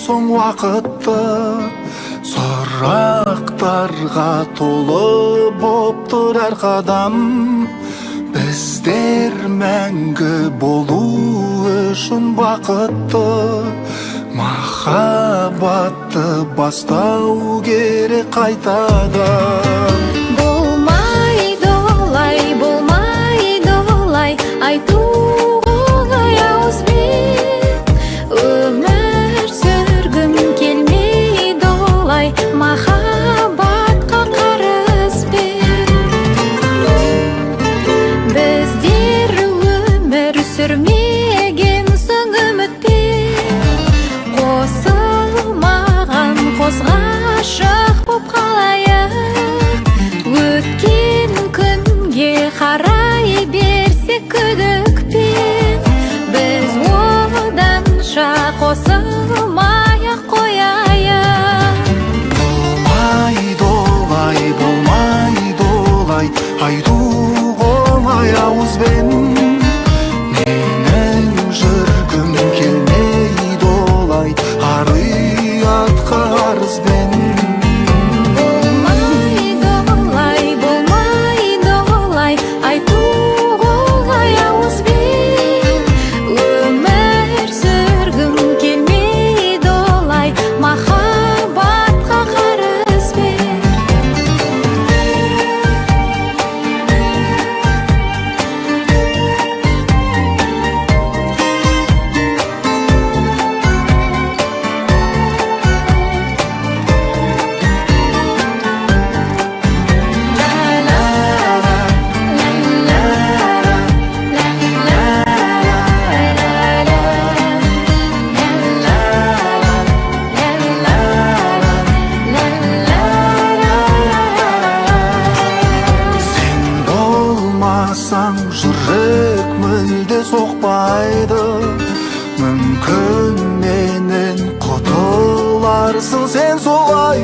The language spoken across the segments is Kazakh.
соң уақытты сұрақтарға толы боптыр әр қадам. Біздер мәңгі болу үшін бақытты махаббатты бастау керек қайтадан. Болмайды олай болмайды олай айту сүрмеген соң үмітпен. Қосылмаған қос ғашық боп қалайық. Өткен күнге қарай берсек күдікпен. Біз оданша қосылмай де соқпайды мүмкін менен құтыларсың сен солай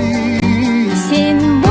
сен